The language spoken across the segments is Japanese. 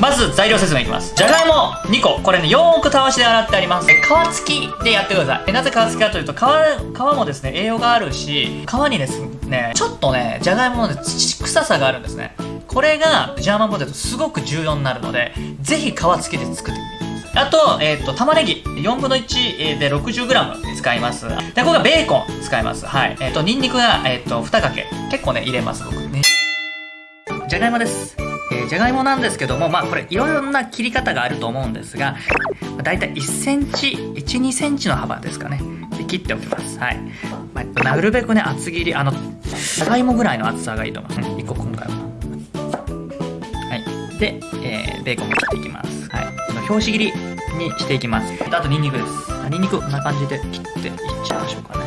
まず材料説明いきますじゃがいも2個これねよーくたわしで洗ってあります皮付きでやってくださいなぜ皮付きかというと皮皮もですね栄養があるし皮にですねちょっとねじゃがいもの、ね、土臭さがあるんですねこれがジャーマンポテトすごく重要になるのでぜひ皮付きで作ってみてくださいあと、えっ、ー、と、玉ねぎ、4分の1で 60g 使います。で、ここがベーコン使います。はい。えっ、ー、と、ニンニクが、えっ、ー、と、2かけ。結構ね、入れます、僕ね。じゃがいもです。ー、じゃがいもなんですけども、まあこれいろんな切り方があると思うんですが、だいたい1センチ、1、2センチの幅ですかね。で切っておきます。はい。まあ、なるべくね、厚切り、あの、じゃがいもぐらいの厚さがいいと思います。1個今回は。はい。で、えー、ベーコンも切っていきます。はい。表紙切りにしていきます。あとニンニクです。ニンニクこんな感じで切っていっちゃいましょうかね。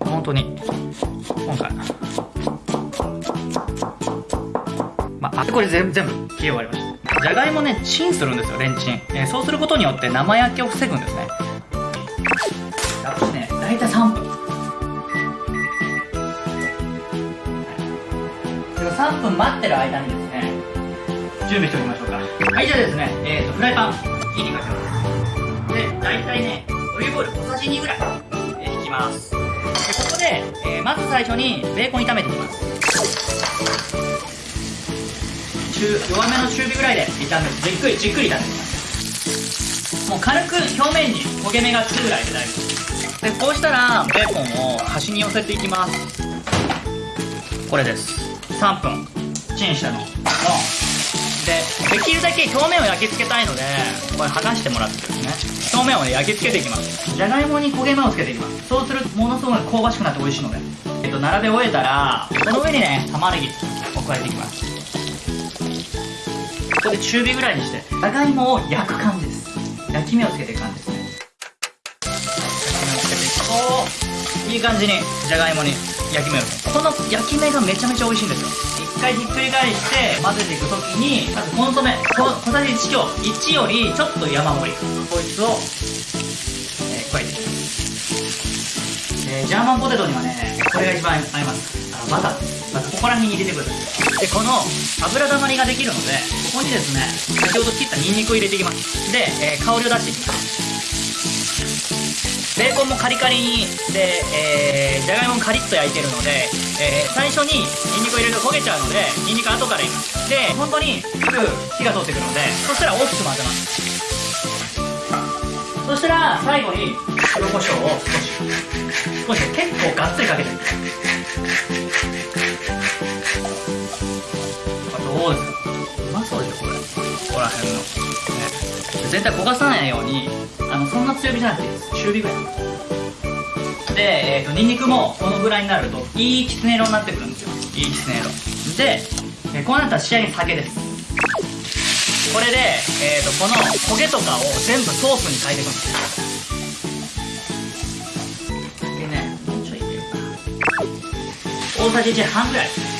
本当に、今回、まあ、これ全部全部切り終わりました。じゃがいもね、チンするんですよ、レンチン。えー、そうすることによって生焼けを防ぐんですね。やっぱね、大体3分。3分待ってる間にですね、準備しておきましょうか。はい、じゃあですね、えーと、フライパン、火にかけます。で、大体ね、オリーブオイル小さじ2ぐらい、えー、引きます。で、えー、まず最初にベーコン炒めていきます。中弱めの中火ぐらいで炒めてじっくりじっくり炒めていきます。もう軽く表面に焦げ目がつくぐらいで大丈夫です。でこうしたらベーコンを端に寄せていきます。これです。3分。チンしたのの。でできるだけ表面を焼き付けたいのでこれ剥がしてもらってですね。表面を、ね、焼き付けていきます。じゃがいもに焦げ目をつけていきます。そうするとものすごい香ばしくなって美味しいので。えっと並べ終えたらその上にね玉ねぎを加えていきます。ここで中火ぐらいにしてじゃがいもを焼く感じです。焼き目をつけていく感じです。いい感じにじゃがいもに焼き目を。この焼き目がめちゃめちゃ美味しいんですよ。一回ひっくり返して混ぜていく時にまずコンソメ小さじ1強1よりちょっと山盛り。こいつを、えー、加えていきますえ、ジャーマンポテトにはねこれが一番合います。あのバター。まずここら辺に入れてくるでこの油だまりができるのでここにですね先ほど切ったニンニクを入れていきます。で、えー、香りを出していきます。ベーコンもカリカリにで、えー、じゃがいももカリッと焼いてるので、えー、最初にニンニクを入れると焦げちゃうのでニンニク後から入れますで本当にすぐ火が通ってくるのでそしたら大きく混ぜます。そしたら最後に黒胡椒を少し。少し結構がっつりかけていくどうですか？全体焦がさないようにあのそんな強火じゃなくていいです中火ぐらい。で、えーと、ニンニクもこのぐらいになるといいきつね色になってくるんですよ。いいきつね色。で、えー、こうなったら仕上げに酒です。これで、えーと、この焦げとかを全部ソースに変えていくんですよ。でねもうちょい入れるか大さじ1半ぐらい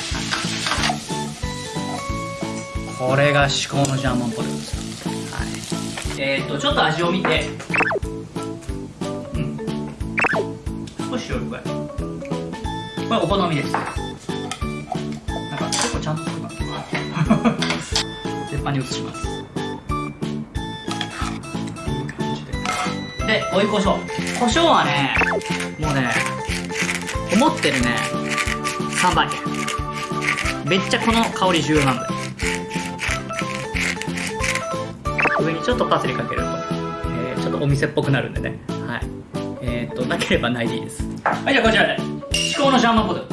これが至高のジャーマンポテトです。はい。えー、っとちょっと味を見て。うん。少し塩加えこれお好みです。なんか結構ちゃんと作ります鉄板に移します。いい感じで。で追い胡椒胡椒はねもうね思ってるね。3倍。めっちゃこの香り重要なんだよ。上にちょっとパセリかける。と、えー、ちょっとお店っぽくなるんでね。はい。えー、っとなければないでいいです。はいじゃあこちらで。至高のシャーマンポテト。